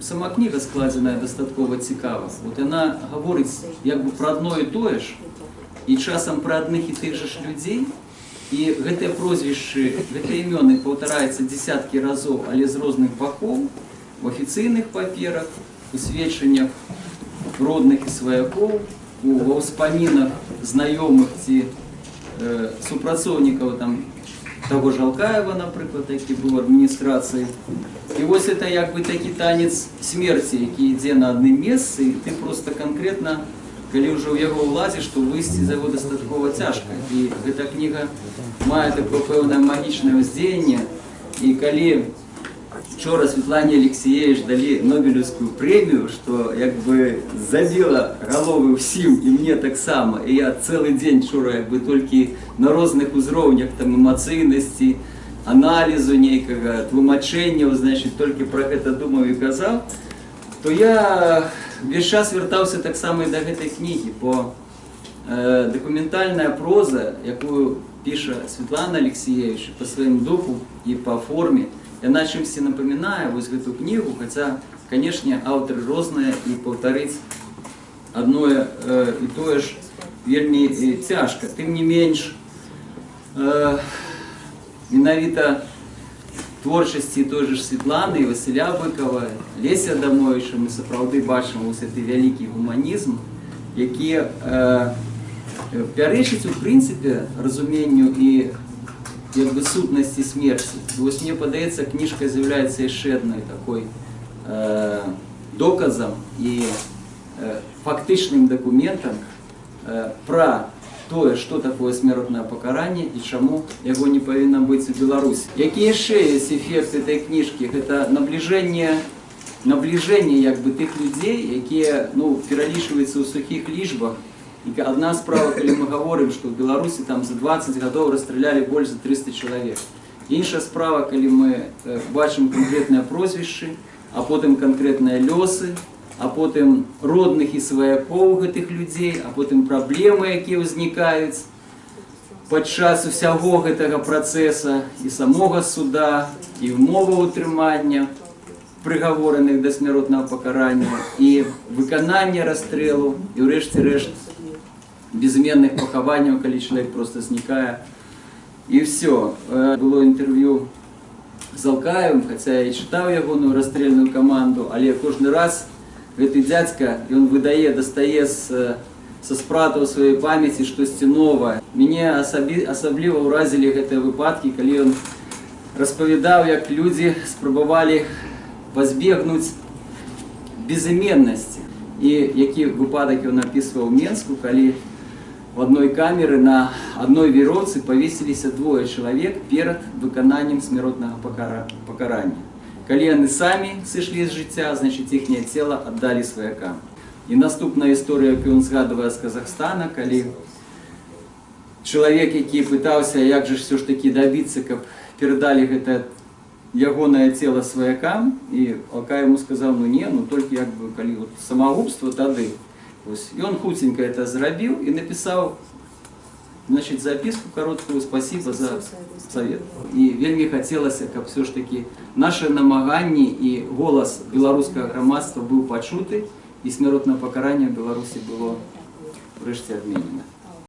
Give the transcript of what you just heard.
сама книга складзеная дастаткова цікава. От яна гаворыць як бы пра адно і тое ж, і часам пра адных і тых жа ж людзей. І гэтыя прозвішчы, гэтыя імёны паўтараюцца дзесяткі разоў, але з розных бакоў, в афіцыйных паперах, у сведчаннях родных і сваякоў, у ва ўспамінах знаёмых ці э, супрацоўнікаў там таго ж Алкаева, напрыклад, які быў у адміністрацыі. І вось это як бы такі танец смерці, які ідзе на адным месцы, і ты просто канкрэтна, калі ўжо ў яго ўлазіш, то выйсці за яго дастаткова цяжка. І гэта кніга мае такое пэўнае магічнае ўздзеянне. І калі вчора Светлане Алексеевич далі Нобелевскую прэмію, што як бы забіла галовы ўсім і мне таксама. І я цэлы дзень вчора як бы толькі на розных узроўнях там эмацыйнасці, аналізу нейкага тлумачэнняў, значит, толькі пра гэта думаў і казаў, то я весь час вяртаўся таксама і да гэтай кнігі, бо э, дакументальная проза, якую піша Светлана Алексеевич па сваім духу і па форме, яна чымсьці напамінае вось гэту кнігу, хаця, канешне, аўтары розныя і паўтарыць адное э, і тое ж вельмі э, цяжка. Тым не менш, э, менавіта творчасці той же ж Светланы, Василя Быкова, Леся Дамовича мы сапраўды бачым вось гэты вялікі гуманізм, які э, пярэчыць у прынцыпе разуменню і як бы сутнасці смерці. Вось мне падаецца, кніжка з'яўляецца яшчэ адной такой э, доказам і э, фактычным дакументам э, пра тое, што такое смяротнае пакаранне і чаму яго не павінна быць у Беларусі. Які яшчэ ёсць эфект этой кніжкі? Гэта набліжэнне набліжэнне як бы тых людзей, якія ну, пералічваюцца ў сухіх лічбах. І адна справа, калі мы гаворым, што ў Беларусі там за 20 гадоў расстралялі больш за 300 чалавек. Іншая справа, калі мы э, бачым канкрэтныя прозвішчы, а потым канкрэтныя лёсы, а потым родных і сваякоў гэтых людзей, а потым праблемы, якія ўзнікаюць падчас усяго гэтага працэса і самога суда, і ўмова ўтрымання прыгавораных да смяротнага пакарання і выканання расстрэлу і ўрэшце рэшт безменных пахаванняў, калі чалавек просто знікае. І все. Было інтэрв'ю з Алкаевым, хаця я і чытаў ягоную расстрельную каманду, але кожны раз гэты дзядзька ён выдае дастае з са спратаў сваёй памяці штосьці новае мяне асабі асабліва ўразілі гэтыя выпадкі калі ён распавядаў як людзі спрабавалі пазбегнуць безыменнасці і які выпадак ён напісваў менску калі в одной камеры на одной вероўцы павесіліся двое чалавек перад выкананнем смяротнага пакарання Калі яны самі сышлі з жыцця, значыць іхняе цела аддалі сваякам. І наступная гісторыя, якую ён згадвае з Казахстана, калі чалавек, які пытаўся, як жа все ж такі дабіцца, каб перадалі гэта ягонае цела сваякам і Алка яму сказаў ну не, ну толькі як бы калі вот, самагубства тады. Ён хуценька это зрабіў і напісаў значит, записку короткую «Спасибо за совет». И вельми хотелось, как все ж таки наши намаганні и голос белорусского громадства был почуты, и смертное покарание в Беларуси было врешті адменено.